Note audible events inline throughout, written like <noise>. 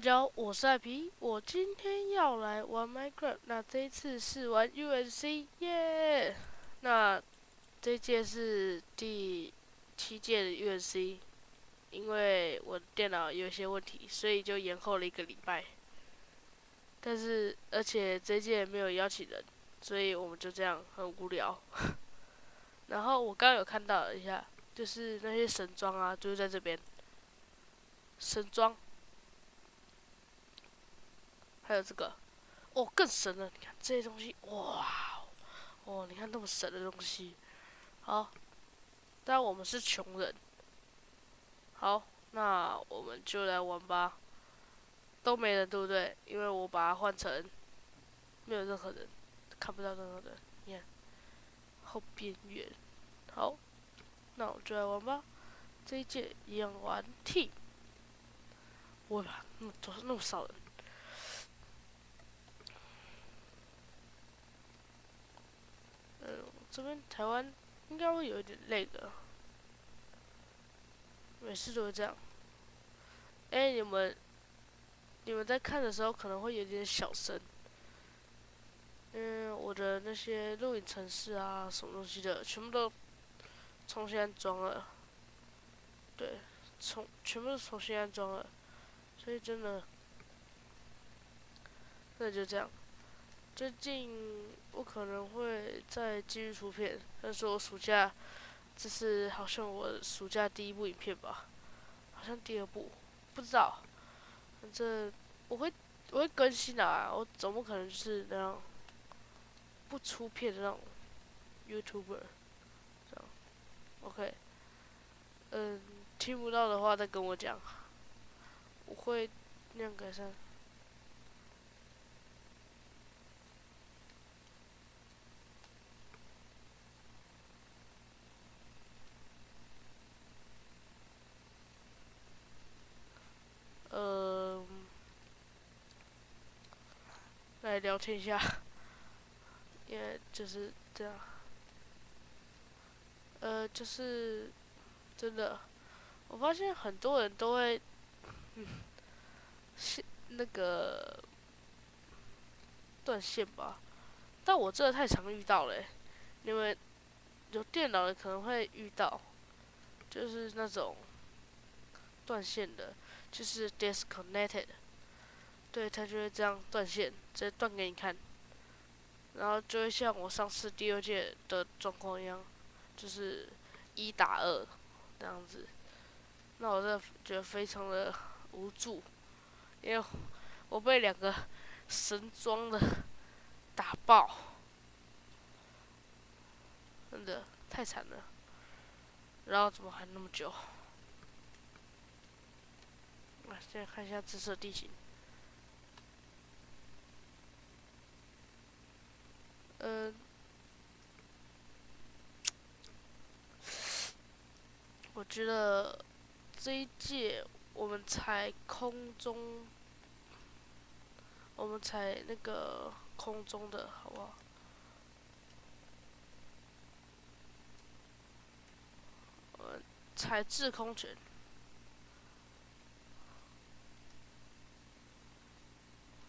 大家好，我是艾皮，我今天要来玩 Minecraft，那这一次是玩 U N C 耶！那这届是第七届的 U N C，因为我电脑有一些问题，所以就延后了一个礼拜。但是而且这届没有邀请人，所以我们就这样很无聊。<laughs> 然后我刚刚有看到一下，就是那些神装啊，就是在这边，神装。还有这个，哦，更神了！你看这些东西，哇，哦，你看那么神的东西，好，但我们是穷人，好，那我们就来玩吧。都没人，对不对？因为我把它换成没有任何人，看不到任何人。你看，后边缘，好，那我就来玩吧。这一届一样玩 T，哇，那么多，那么少人。这边台湾应该会有一点累的，每次都会这样。哎，你们，你们在看的时候可能会有点小声，嗯，我的那些录影程式啊，什么东西的，全部都重新安装了，对，重全部都重新安装了，所以真的，那就这样。最近我可能会再继续出片，但是我暑假，这是好像我暑假第一部影片吧，好像第二部，不知道，反正我会我会更新的啊，我总不可能是那样不出片的那种 YouTuber，这样，OK，嗯，听不到的话再跟我讲，我会那样改善。聊天一下，<laughs> 因为就是这样，呃，就是真的，我发现很多人都会，嗯，线那个断线吧，但我这太常遇到了，因为有电脑的可能会遇到，就是那种断线的，就是 disconnected。对，它就会这样断线，直接断给你看，然后就会像我上次第二届的状况一样，就是一打二这样子。那我真的觉得非常的无助，因为我被两个神装的打爆，真的太惨了。然后怎么还那么久？来，现在看一下紫色地形。嗯，我觉得这一届我们踩空中，我们踩那个空中的好不好？呃，踩制空权。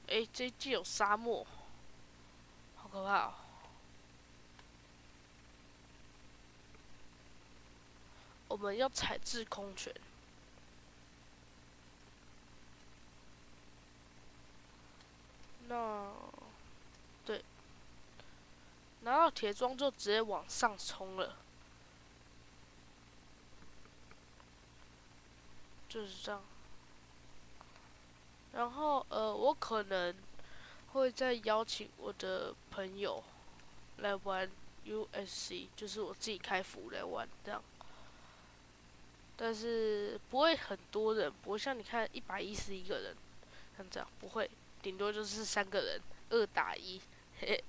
哎，这一届有沙漠。可怕！我们要踩制空权。那，对，拿到铁桩就直接往上冲了，就是这样。然后，呃，我可能。会再邀请我的朋友来玩 USC，就是我自己开服来玩这样，但是不会很多人，不会像你看一百一十一个人，像这样不会，顶多就是三个人二打一，嘿。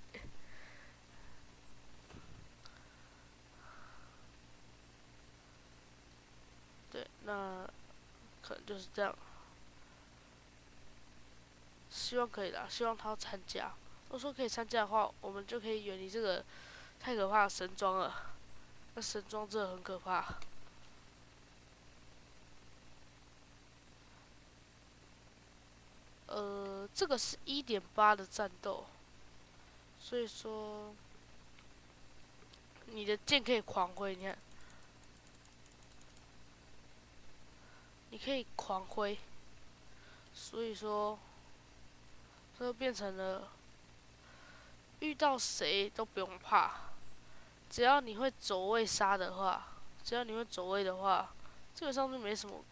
对，那可能就是这样。希望可以的，希望他要参加。如果说可以参加的话，我们就可以远离这个太可怕的神装了。那神装真的很可怕。呃，这个是一点八的战斗，所以说你的剑可以狂挥，你看，你可以狂挥，所以说这变成了遇到谁都不用怕，只要你会走位杀的话，只要你会走位的话，基本上是没什么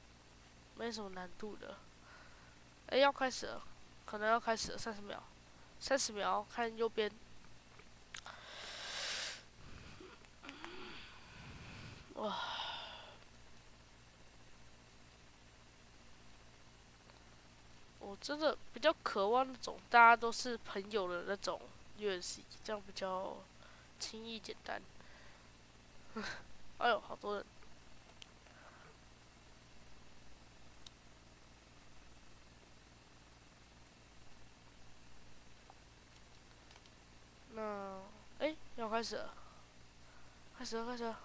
没什么难度的。哎，要开始了，可能要开始了，三十秒，三十秒，看右边。哇！我真的比较渴望那种大家都是朋友的那种 UFC，这样比较轻易简单。<laughs> 哎呦，好多人！那，哎，要开始了，开始了，开始了。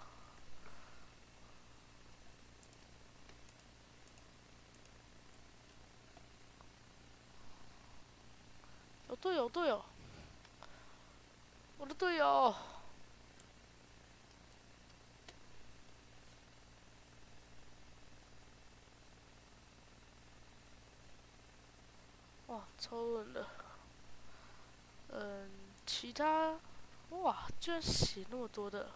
有队友，队友，我的队友。哇，超稳的。嗯。其他，哇，居然写那么多的！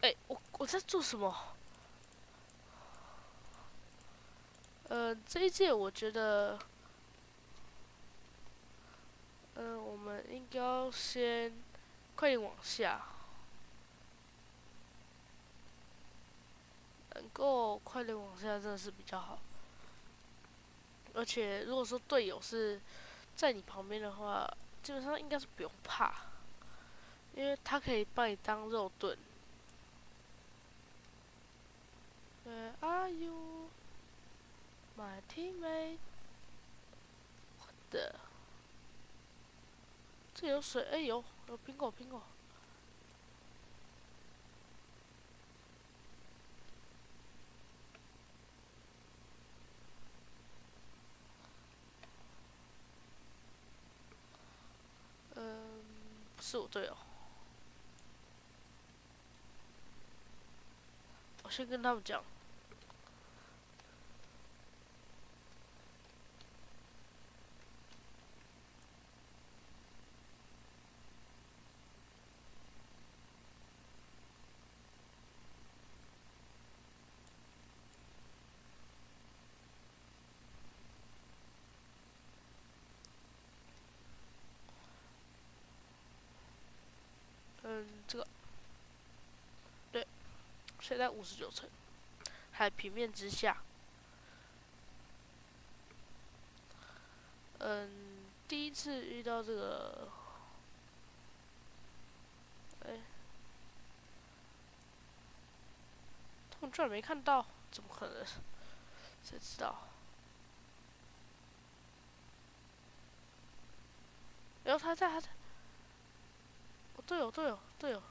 哎，我我在做什么？呃，这一届我觉得。嗯，我们应该要先快点往下，能够快点往下真的是比较好。而且如果说队友是在你旁边的话，基本上应该是不用怕，因为他可以把你当肉盾。Where are you, my teammate？我的。这有水，哎有，有苹果，苹果。嗯，不是我队友。我先跟他们讲。嗯，这个，对，现在五十九层，海平面之下。嗯，第一次遇到这个，哎，他们居然没看到，怎么可能？谁知道？然后他在，他在。队友，队友，队友！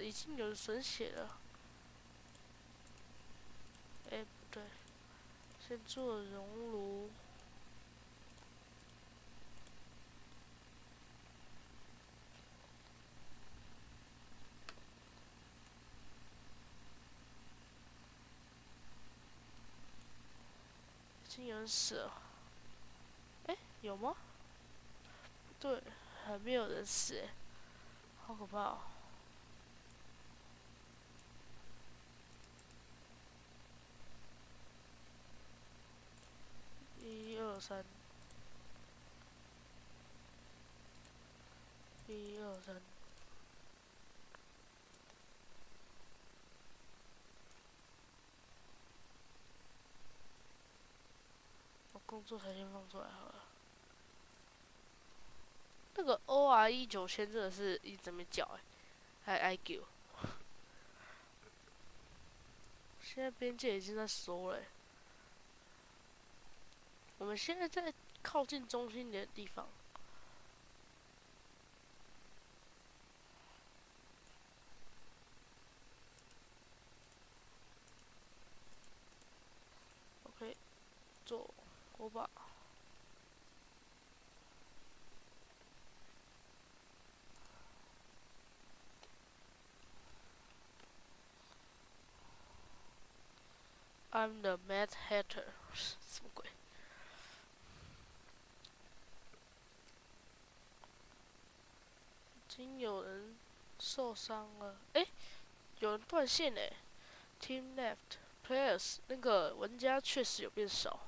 已经有神血了。哎，不对，先做熔炉。已经有人死了，哎，有吗？对，还没有人死，好可怕哦！一二三，一二三。我工作台先放出来好了。那个 O R E 九千真的是一直没叫哎，还 I Q。<laughs> 现在边界已经在收了。我们现在在靠近中心的地方。OK，做火把。I'm the Mad Hatter，什么鬼？经有人受伤了，哎，有人断线哎，Team left players，那个玩家确实有变少。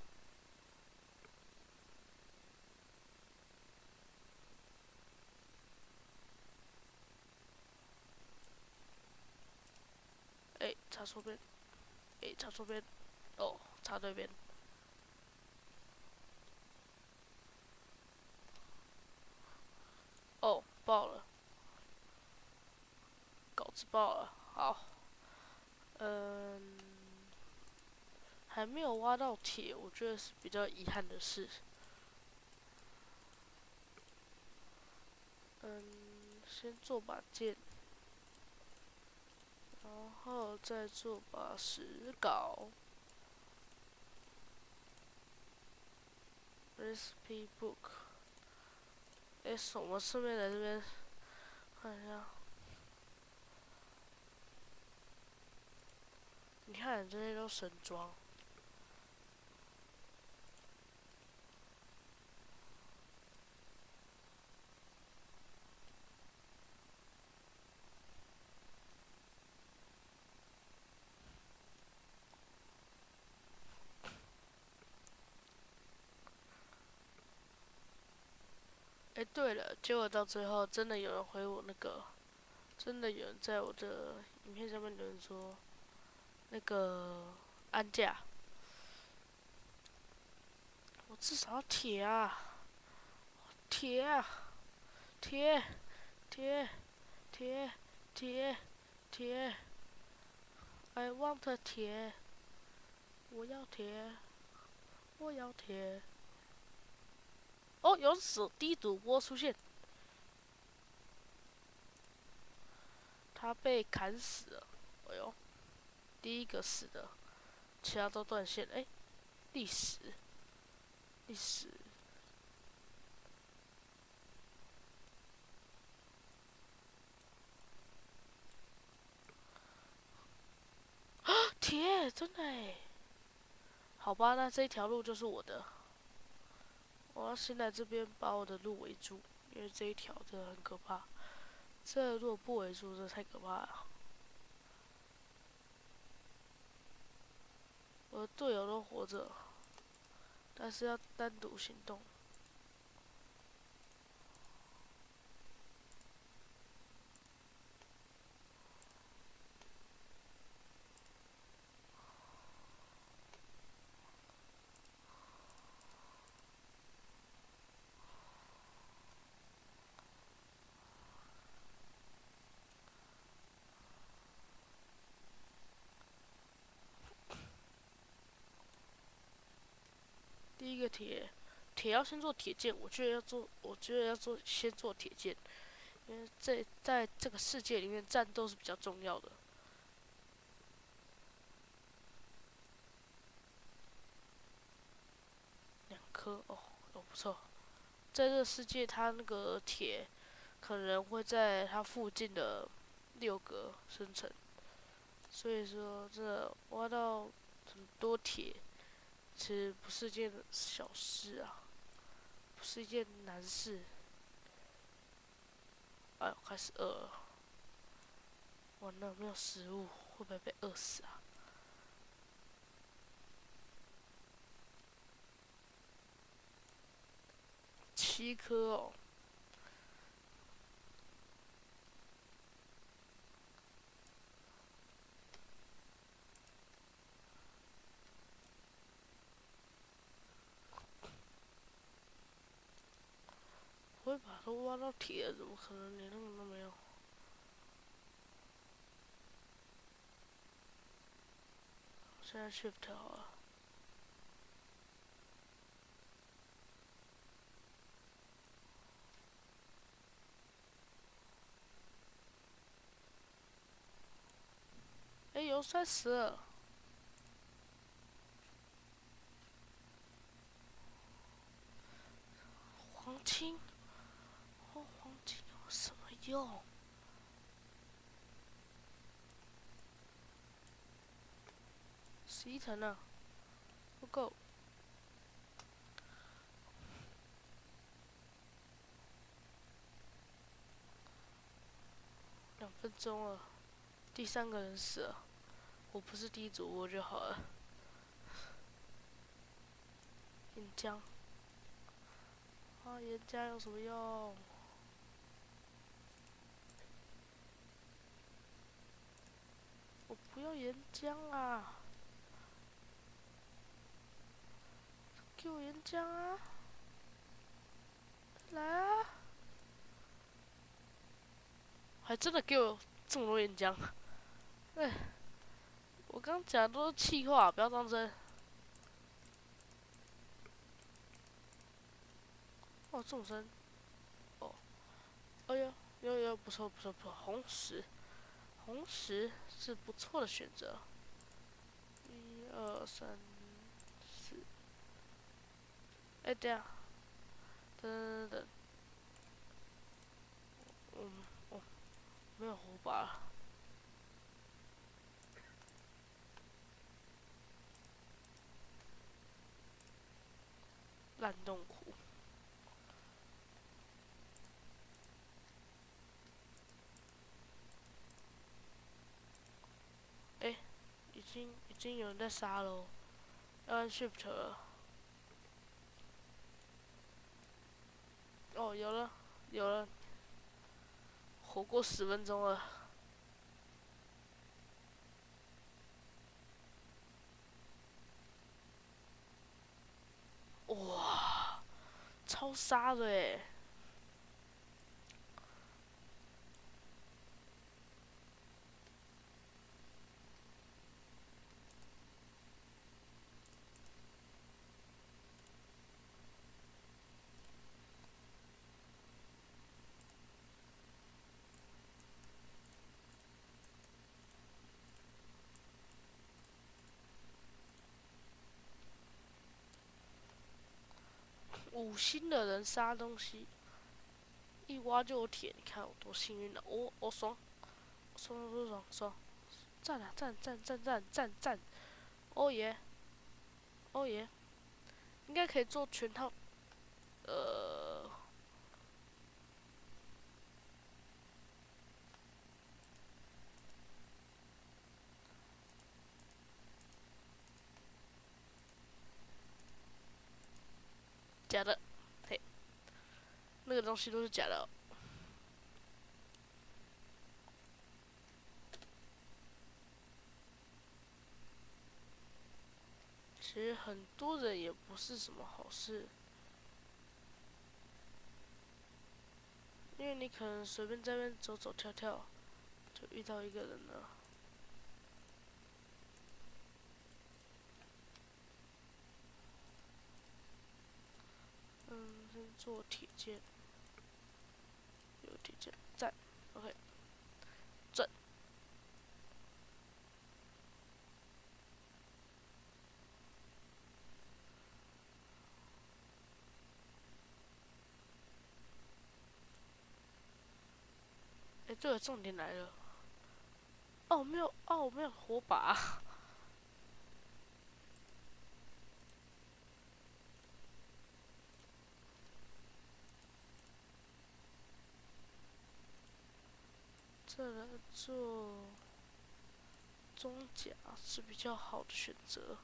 哎，插错边。诶，插错边，哦，插对边。哦，爆了，稿子爆了，好，嗯，还没有挖到铁，我觉得是比较遗憾的事。嗯，先做把剑。然后再做把石镐，recipe book。哎，我们顺便来这边看一下。你看，这些都神装。哎，对了，结果到最后真的有人回我那个，真的有人在我的影片上面留言说，那个安价，我至少要铁啊，铁啊，铁，铁，铁，铁，铁，I want 铁，我要铁，我要铁。哦，有死低主播出现，他被砍死了。哎呦，第一个死的，其他都断线。哎，历史，历史，啊，铁，真的哎。好吧，那这一条路就是我的。我要先来这边把我的路围住，因为这一条真的很可怕。这如果不围住，这太可怕了。我的队友都活着，但是要单独行动。第一个铁，铁要先做铁剑。我觉得要做，我觉得要做，先做铁剑，因为在在这个世界里面，战斗是比较重要的。两颗哦，哦不错，在这世界，它那个铁可能会在它附近的六格生成，所以说这挖到很多铁。其实不是件小事啊，不是一件难事。哎呦，开始饿了，完了没有食物，会不会被饿死啊？七颗哦。会把都挖到铁，怎么可能连那个都没有？现在 shift 好了。哎，油摔死。黄金，用？十一层呢，不够。两分钟了，第三个人死了，我不是第一组我就好了。岩浆。啊，岩浆有什么用？不要岩浆啊！给我岩浆啊！来啊！还真的给我这么多岩浆！哎，我刚讲的都是气话，不要当真。哦，众生，哦，哎呦，有有不错不错不错，红石，红石是不错的选择。一二三四，哎，对啊，等等等，嗯，哦，没有火把，烂洞窟。已经有人在杀喽，要按 shift 了。哦，有了，有了，活过十分钟了。哇，超杀的诶！五星的人杀东西，一挖就有铁，你看我多幸运了！哦哦爽，爽爽爽爽，赞啊赞赞赞赞赞赞！哦耶，哦耶，应该可以做全套，呃，假的，嘿，那个东西都是假的。其实很多人也不是什么好事，因为你可能随便在那边走走跳跳，就遇到一个人了。嗯，先做铁剑，有铁剑在，OK，转。哎，这个重点来了。哦，没有，哦，没有火把。再来做装甲是比较好的选择。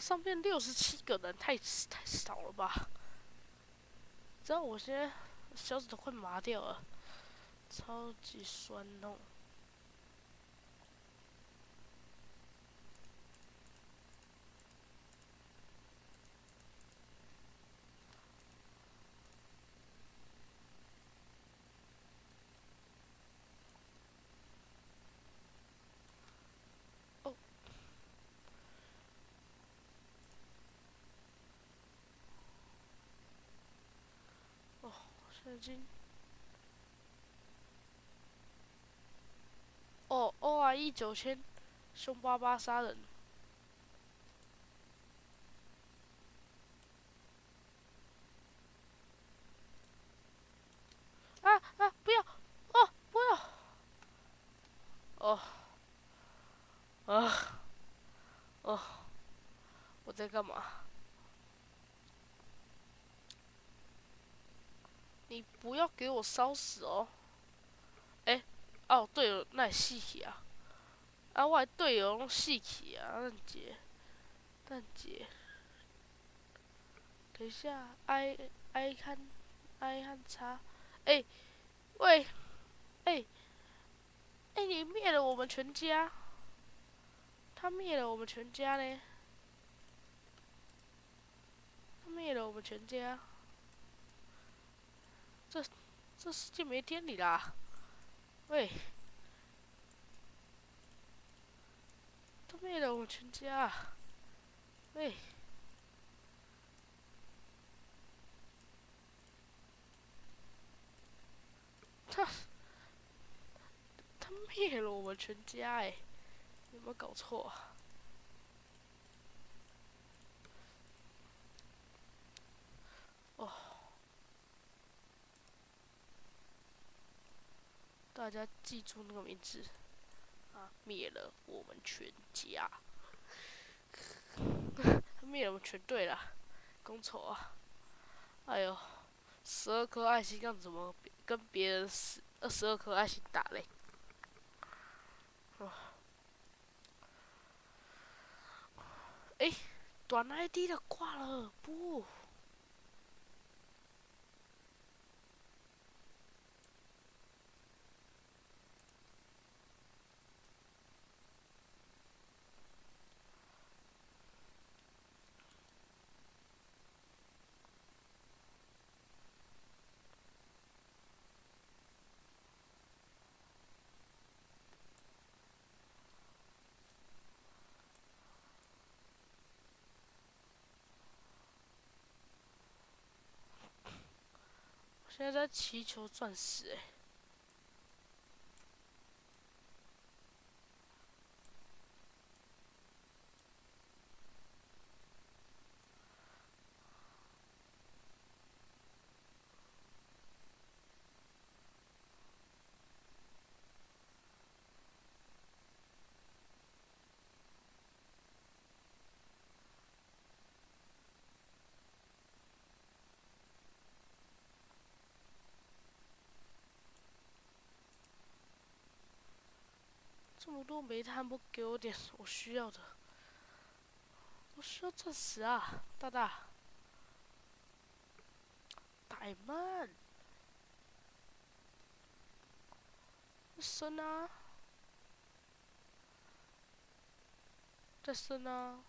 上面六十七个人，太太少了吧？知道我现在小指头快麻掉了，超级酸痛。哦哦啊！一九千，凶巴巴杀人。啊啊！不要！哦，不要！哦，啊，哦，我在干嘛？你不要给我烧死哦！哎，哦对了，那死去啊！啊，我队友拢死去啊！蛋姐，蛋姐，等一下，I I 看 I 看查，哎，喂，哎，哎，你灭了我们全家！他灭了我们全家呢！他灭了我们全家！这世界没天理啦！喂，他灭了我全家！喂，他他灭了我们全家哎！有没有搞错？大家记住那个名字，啊！灭了我们全家，<laughs> 灭了我们全队了，公丑啊！哎呦，十二颗爱心，要怎么跟别人十二十二颗爱心打嘞？哎，短 ID 的挂了，不。现在在祈求钻石，哎。这么多煤炭，不给我点我需要的？我需要钻石啊，大大。太慢。升啊！再升啊！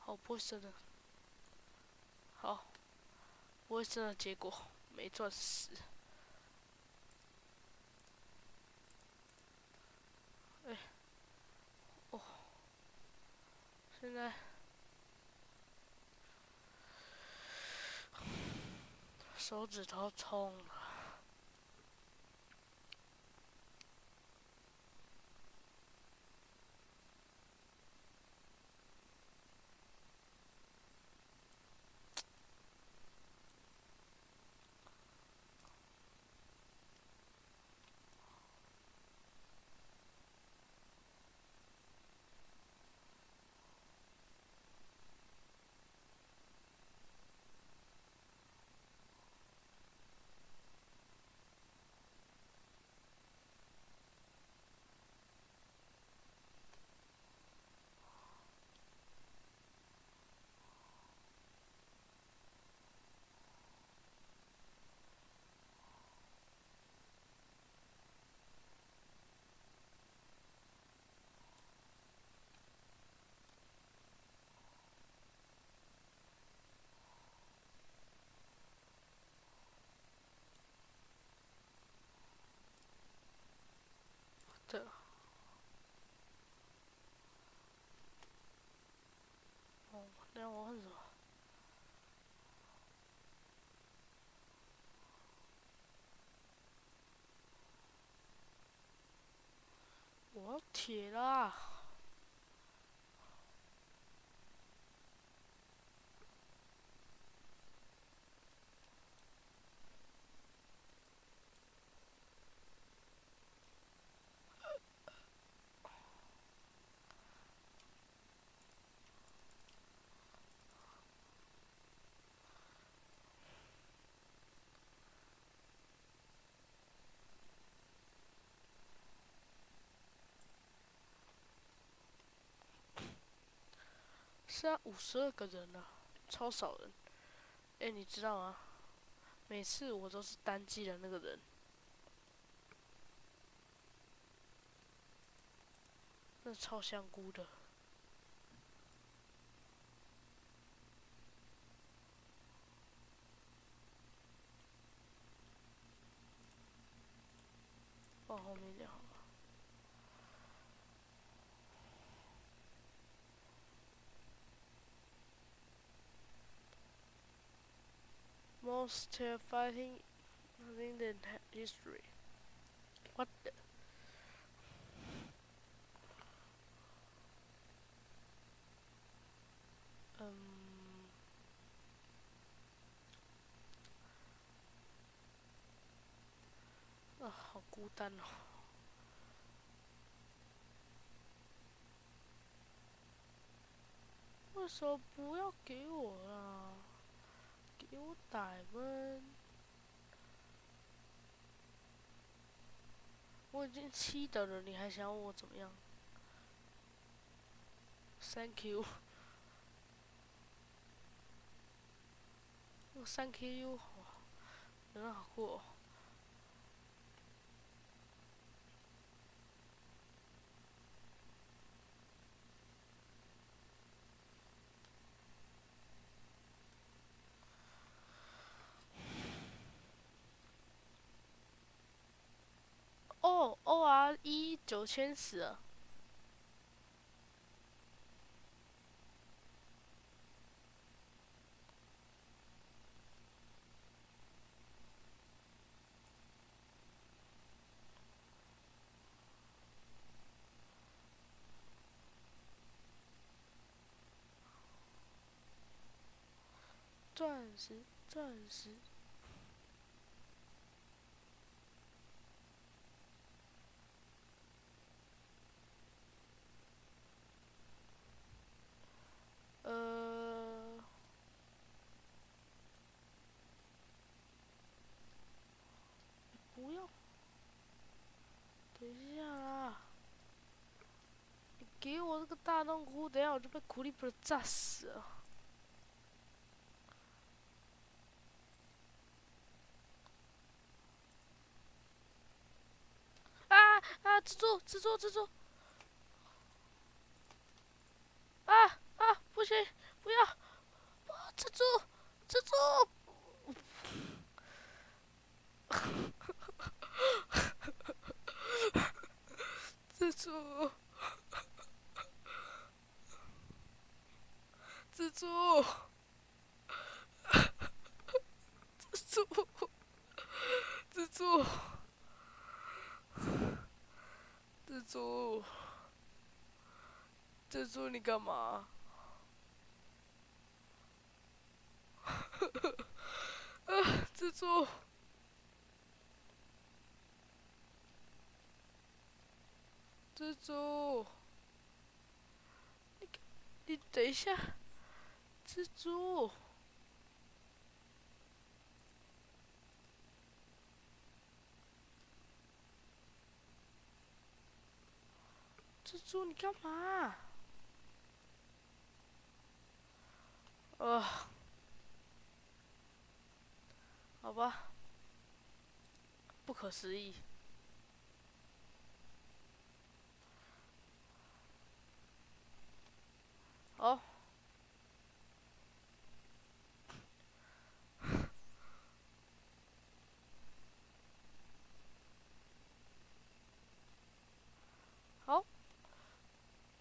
好，不升了。好，不会生的结果没钻石。哎，哦，现在手指头痛了。好铁啦！是啊五十二个人啊，超少人。哎，你知道吗？每次我都是单机的那个人，那超香菇的。Most terrifying thing in history. What the? 嗯，啊，好孤单哦。为什么不要给我啦？ 给我打分！我已经七等了，你还想我怎么样？Thank you，Thank you，<laughs> 人好酷。哦，O R 一九千死了。钻石，钻石。呃，不要，等一下啊！你给我这个大洞窟，等下我就被苦力普炸死了。啊 <laughs> 蜘蛛，蜘蛛，蜘蛛！蜘蛛，蜘蛛！蜘蛛！蜘蛛！蜘蛛！蜘蛛！蜘蛛！蜘蛛，你干嘛？啊！<laughs> 蜘蛛！蜘蛛！你你等一下！蜘蛛！蜘蛛，你干嘛？啊！好吧，不可思议。好，好。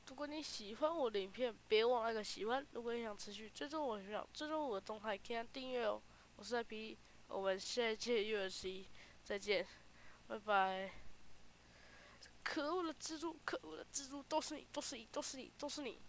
如果你喜欢我的影片，别忘了个喜欢。如果你想持续追踪我，的频道追踪我的动态，可以订阅哦。我是 IP。我们下一届 UFC 再见，拜拜。可恶的蜘蛛，可恶的蜘蛛，都是你，都是你，都是你，都是你。